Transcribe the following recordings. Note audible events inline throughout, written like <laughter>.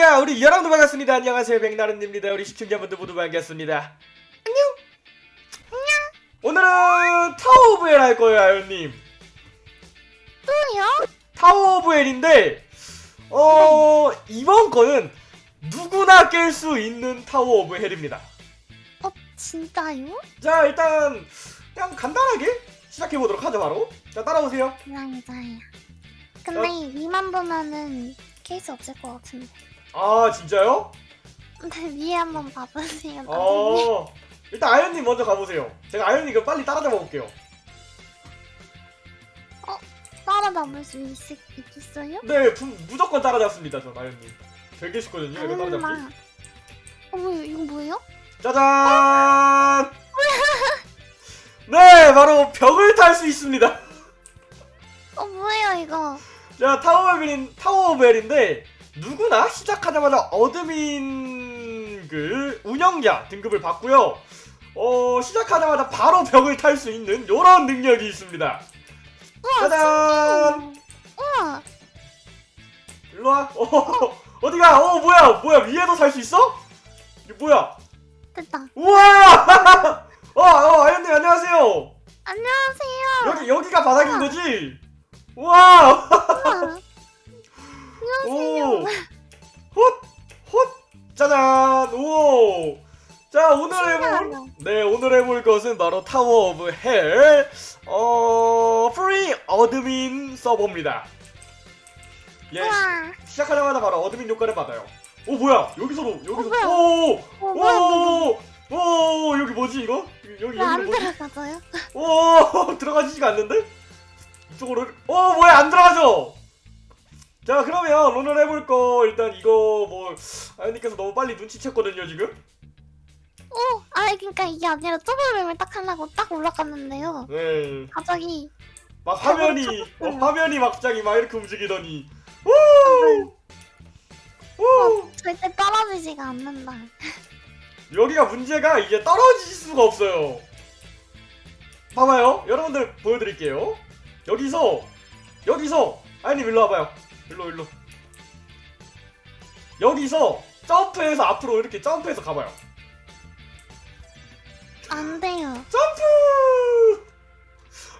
자 우리 여러분들 반갑습니다. 안녕하세요. 백나른입니다. 우리 시청자분들 모두 반갑습니다. 안녕. 오늘은 Tower of Hell 할 거예요 아연님. 또요? Tower of Hell인데 어 이번 거는 누구나 깰 수 있는 Tower of Hell입니다. 어 진짜요? 자 일단 그냥 간단하게 시작해보도록 하죠 바로. 자 따라오세요. 감사해요. 근데 위만 보면은 케이스 없을 것 같은데. 아 진짜요? 근데 위에 한번 봐보세요. 어 일단 아연님 먼저 가보세요 제가 아연님 그 빨리 따라잡아 볼게요 따라잡을 수 있, 있겠어요? 네 부, 무조건 따라잡습니다 전 아연님 되게 쉽거든요 이거 따라잡기. 어 뭐예요? 이거 뭐예요? 짜잔 <laughs> 네 바로 벽을 탈 수 있습니다 어 뭐예요 이거? 자 Tower of Hell인 Tower of Hell인데 누구나 시작하자마자 admin 그 운영자 등급을 받고요 어 시작하자마자 바로 벽을 탈 수 있는 요런 능력이 있습니다 우와 짜잔. 우와 일로와 어, <laughs> 어디가 어 뭐야 뭐야 위에도 살 수 있어? 이게 뭐야 됐다. 우와 <laughs> 어, 어 아연님 안녕하세요 안녕하세요. 여기 여기가 바닥인 거지? 우와. <laughs> 오 헛! 헛! 짜잔 오! 자 오늘 해볼. 네 오늘 해볼 것은 바로 Tower of Hell 어... free admin 서버입니다 예 우와. 시작하자마자 바로 admin 효과를 받아요 오 뭐야 여기서도 여기서 뭐야? 오! 어 이거? 오! 오! 여기 뭐지 이거? 여기 여기 뭐지? 들어가져요? 오 <laughs> 들어가지지가 않는데? 이쪽으로 어 뭐야 안 들어가죠? 자 그러면 오늘 해볼 거 일단 이거 뭐 아연님께서 너무 빨리 눈치챘거든요 지금 오, 아 그러니까 이게 아니라 점프를 딱 하려고 딱 올라갔는데요. 네막 갑자기 화면이 어, 쳤어요. 화면이 막장이 막 이렇게 움직이더니 오! 오! 절대 떨어지지가 않는다. 여기가 문제가 이제 떨어질 수가 없어요 봐봐요 여러분들 보여드릴게요 여기서 여기서 아연님 일로 와봐요 일로 일로 여기서 점프해서 앞으로 이렇게 점프해서 가봐요 안 돼요. 점프!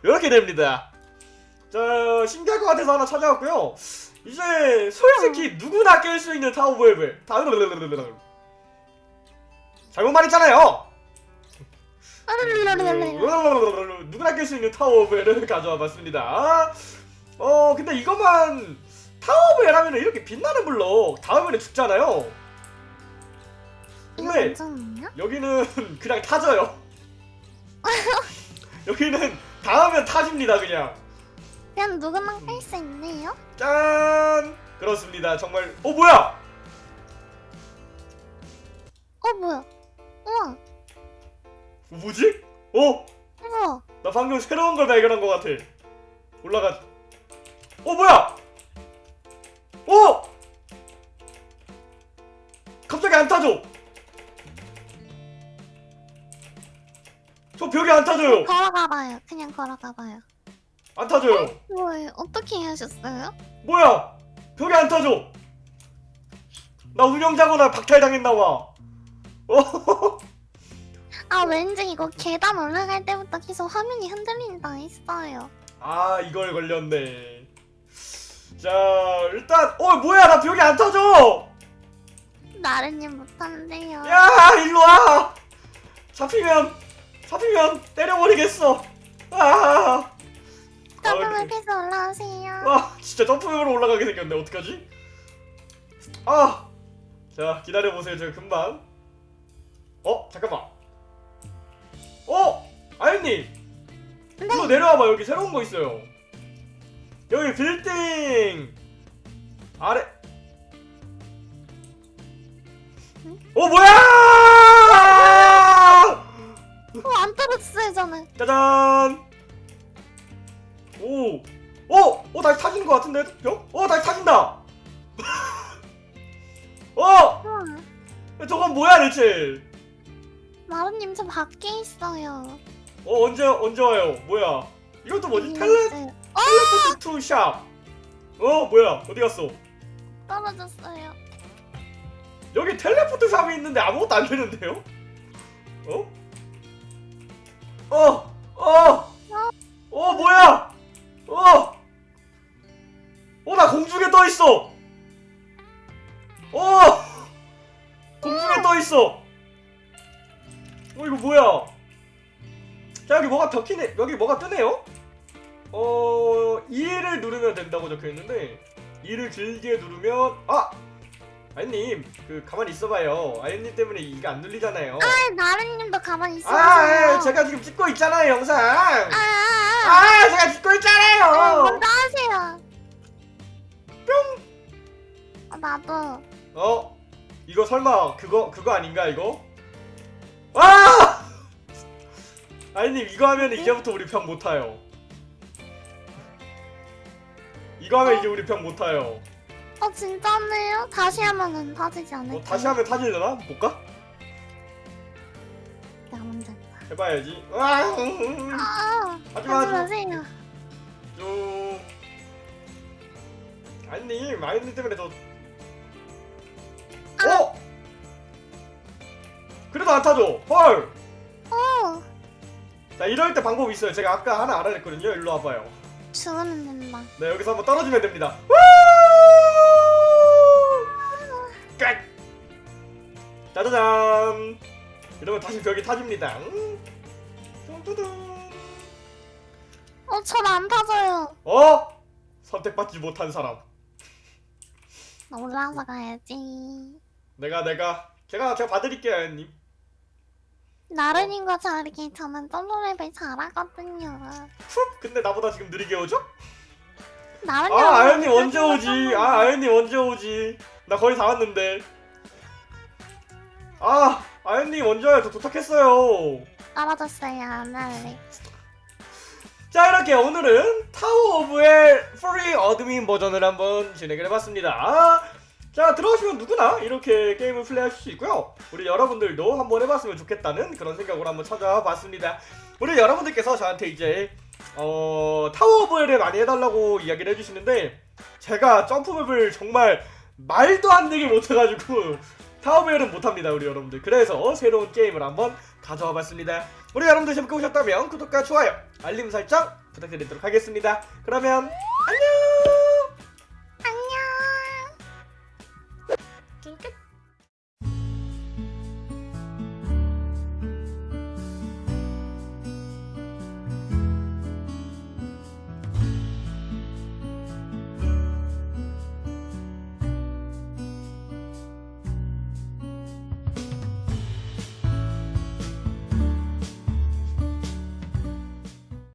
이렇게 됩니다. 자, 신기할 것 같아서 하나 찾아왔고요. 이제 솔직히 누구나 깰 수 있는 Tower of Hell을 다 잘못 말했잖아요. 누구나 깰 수 있는 Tower of Hell을 가져와 봤습니다. 어, 근데 이것만 Tower of Hell 하면 이렇게 빛나는 블록 다음에는 죽잖아요. 근데 괜찮나요? 여기는 <laughs> 그냥 타져요. <laughs> 여기는 닿으면 타집니다 그냥. 그냥 누구나 할수 있네요. 짠! 그렇습니다. 정말 어 뭐야? 어 뭐야? 우와, 뭐지? 어? 우와. 나 방금 새로운 걸 발견한 것 같아. 올라가. 어 뭐야? 어? 갑자기 안 타죠? 저 벽에 안 타져요. 걸어가봐요. 그냥 걸어가봐요. 안 타져요. 뭐예요? 어떻게 하셨어요? 뭐야? 벽에 안 타져. 나 운영자거나 박탈당했나 봐. 어? <laughs> 아 왠지 이거 계단 올라갈 때부터 계속 화면이 흔들린다 했어요. 아 이걸 걸렸네. 자 일단 어 뭐야 나 벽에 안 타져. 나른님 못한대요. 야 일로 와. 잡히면 잡히면 때려버리겠어. 아. 점프를 아, 해서 올라오세요. 와 진짜 점프으로 올라가게 생겼네 어떡하지? 아. 자 기다려 보세요 제가 금방. 어 잠깐만. 어 이거 네. 내려와봐 여기 새로운 거 있어요. 여기 빌딩 아래. 어 뭐야! 어안 떨어졌어요 저는. 짜잔! 오! 어! 어, 다시 타지는 것 같은데? 벽? 어, 다시 타진다! <laughs> 어! 우와. 저건 뭐야, 대체? 나른님 저 밖에 있어요. 어, 언제, 언제 와요? 뭐야? 이것도 뭐지? 여기 tele, 있어요. Teleport to shop! 어, 뭐야? 어디 갔어? 떨어졌어요. 여기 teleport shop이 있는데 아무것도 안 되는데요? 어? 어! 어! 어 뭐야! 어! 어 나 공중에 떠 있어! 어! 공중에 떠 있어! 어 이거 뭐야? 자 여기 뭐가 적히네 여기 뭐가 뜨네요? 어 2를 누르면 된다고 적혀 있는데 2를 길게 누르면 아 아연님 그 가만히 있어봐요 아연님 때문에 이게 안 눌리잖아요 아 나른님도 가만히 있어요. 아 예, 제가 지금 찍고 있잖아요 영상 아, 아, 아. 아 제가 찍고 아, 있잖아요 먼저 하세요. 뿅. 어, 나도. 어 이거 설마 그거 그거 아닌가 이거 아 <laughs> 아연님 이거 하면 이제부터 우리 편 못 타요 이거 하면 이제 우리 편 못 타요. 어 진짜네요? 다시 하면은 터지지 않을까? 뭐 다시 하면 타질려나? 볼까? 내가 먼저. 해봐야지. 아! 아, 하지마 하지 하지마. 쭉. 아연님 아연님 때문에 더. 어? 그래도 안 타죠? 헐! 어, 자 이럴 때 방법이 있어요. 제가 아까 하나 알아냈거든요. 일로 와봐요 죽으면 된다. 네 여기서 한번 떨어지면 됩니다 끝 짜자잔 이러면 다시 벽이 타집니다. 어, 전안 타져요. 어? 선택받지 못한 사람 나 올라가서 가야지. 내가 내가 제가 제가 봐드릴게요 아연님 나른님과 다르게 저는 점프맵을 잘하거든요. 훅 근데 나보다 지금 느리게 오죠? 나른님. 아 아연님 언제 오지 아 아연님 언제 오지 나 거의 다 왔는데 아 아연님 언제 와요 저 도착했어요 떨어졌어요. 안 할래. 자 이렇게 오늘은 Tower of Hell 프리 admin 버전을 한번 진행을 해봤습니다 자 들어오시면 누구나 이렇게 게임을 플레이하실 수 있고요. 우리 여러분들도 한번 해봤으면 좋겠다는 그런 생각으로 한번 찾아와 봤습니다. 우리 여러분들께서 저한테 이제 어 Tower of Hell을 많이 해달라고 이야기를 해주시는데 제가 점프맵을 정말 말도 안 되게 못해가지고 <laughs> 타워벨은 못합니다 우리 여러분들. 그래서 새로운 게임을 한번 가져와 봤습니다. 우리 여러분들 재밌게 보셨다면 구독과 좋아요 알림 설정 부탁드리도록 하겠습니다. 그러면 안녕